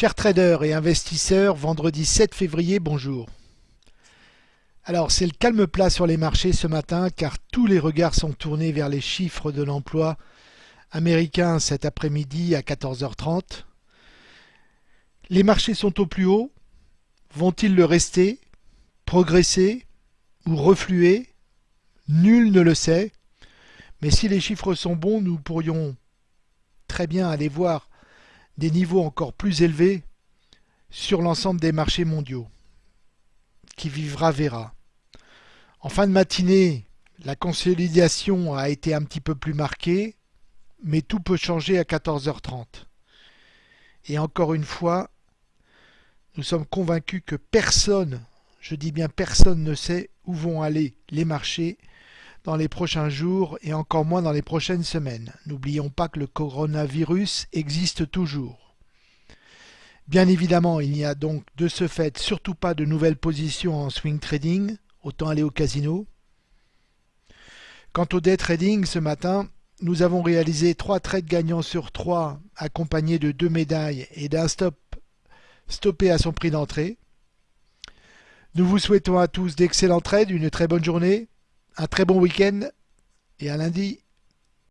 Chers traders et investisseurs, vendredi 7 février, bonjour. Alors c'est le calme plat sur les marchés ce matin car tous les regards sont tournés vers les chiffres de l'emploi américain cet après-midi à 14h30. Les marchés sont au plus haut. Vont-ils le rester Progresser Ou refluer? Nul ne le sait. Mais si les chiffres sont bons, nous pourrions très bien aller voir des niveaux encore plus élevés sur l'ensemble des marchés mondiaux. Qui vivra verra. En fin de matinée, la consolidation a été un petit peu plus marquée, mais tout peut changer à 14h30. Et encore une fois, nous sommes convaincus que personne, je dis bien personne ne sait où vont aller les marchés dans les prochains jours et encore moins dans les prochaines semaines. N'oublions pas que le coronavirus existe toujours. Bien évidemment, il n'y a donc de ce fait surtout pas de nouvelles positions en swing trading, autant aller au casino. Quant au day trading, ce matin, nous avons réalisé trois trades gagnants sur trois, accompagnés de deux médailles et d'un stop stoppé à son prix d'entrée. Nous vous souhaitons à tous d'excellents trades, une très bonne journée un très bon week-end et à lundi.